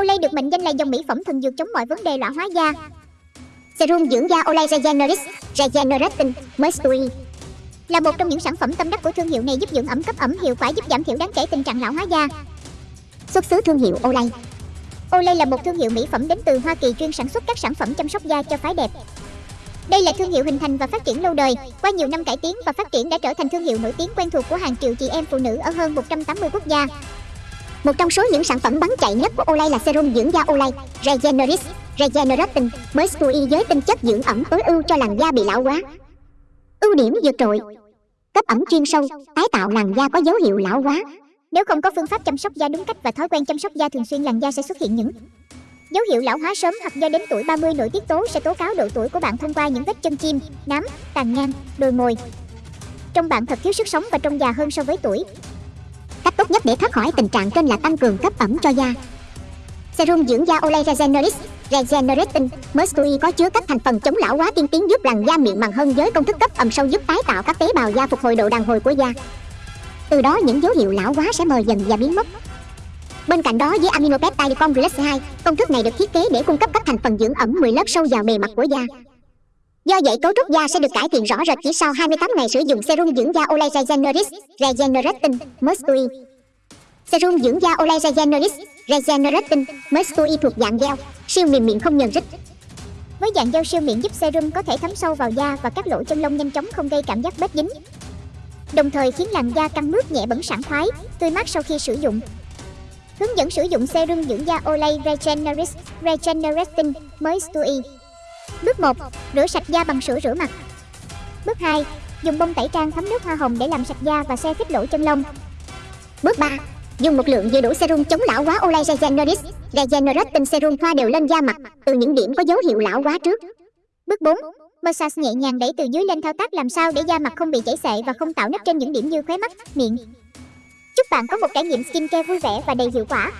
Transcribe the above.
Olay được mệnh danh là dòng mỹ phẩm thần dược chống mọi vấn đề lão hóa da. Serum dưỡng da Olay Regeneris Regenerating Moisture là một trong những sản phẩm tâm đắc của thương hiệu này giúp dưỡng ẩm cấp ẩm hiệu quả giúp giảm thiểu đáng kể tình trạng lão hóa da. Xuất xứ thương hiệu Olay Olay là một thương hiệu mỹ phẩm đến từ Hoa Kỳ chuyên sản xuất các sản phẩm chăm sóc da cho phái đẹp. Đây là thương hiệu hình thành và phát triển lâu đời, qua nhiều năm cải tiến và phát triển đã trở thành thương hiệu nổi tiếng quen thuộc của hàng triệu chị em phụ nữ ở hơn 180 quốc gia. Một trong số những sản phẩm bán chạy nhất của Olay là serum dưỡng da Olay Regeneris Regenerating mới spui với tinh chất dưỡng ẩm tối ưu cho làn da bị lão hóa. Ưu điểm vượt trội Cấp ẩm chuyên sâu, tái tạo làn da có dấu hiệu lão hóa. Nếu không có phương pháp chăm sóc da đúng cách và thói quen chăm sóc da thường xuyên làn da sẽ xuất hiện những Dấu hiệu lão hóa sớm hoặc do đến tuổi 30 nội tiết tố sẽ tố cáo độ tuổi của bạn thông qua những vết chân chim, nám, tàn nhang, đồi mồi. Trong bạn thật thiếu sức sống và trông già hơn so với tuổi. Cách tốt nhất để thoát khỏi tình trạng trên là tăng cường cấp ẩm cho da. Serum dưỡng da Olay Regeneris Regenerating Moisture có chứa các thành phần chống lão hóa tiên tiến giúp làn da mịn màng hơn với công thức cấp ẩm sâu giúp tái tạo các tế bào da phục hồi độ đàn hồi của da. Từ đó những dấu hiệu lão hóa sẽ mờ dần và biến mất. Bên cạnh đó với aminopeptide complex 2, công thức này được thiết kế để cung cấp các thành phần dưỡng ẩm 10 lớp sâu vào bề mặt của da. Do vậy cấu trúc da sẽ được cải thiện rõ rệt chỉ sau 28 ngày sử dụng serum dưỡng da Olay Regeneris Regenerating Moisture. Serum dưỡng da Olay Regeneris Regenerating Moisture thuộc dạng gel, siêu mềm miệng không nhờn rít. Với dạng gel siêu miệng giúp serum có thể thấm sâu vào da và các lỗ chân lông nhanh chóng không gây cảm giác bết dính. Đồng thời khiến làn da căng mướt nhẹ bẩn sảng khoái, tươi mát sau khi sử dụng. Hướng dẫn sử dụng serum dưỡng da Olay Regeneris Regenerating Moisture. Bước 1. Rửa sạch da bằng sữa rửa mặt. Bước 2. Dùng bông tẩy trang thấm nước hoa hồng để làm sạch da và xe khít lỗ chân lông. Bước 3. Dùng một lượng vừa đủ serum chống lão hóa Olay Regeneris Regenerating Serum thoa đều lên da mặt từ những điểm có dấu hiệu lão hóa trước. Bước 4. Massage nhẹ nhàng đẩy từ dưới lên thao tác làm sao để da mặt không bị chảy xệ và không tạo nếp trên những điểm như khóe mắt, miệng. Chúc bạn có một trải nghiệm skincare vui vẻ và đầy hiệu quả.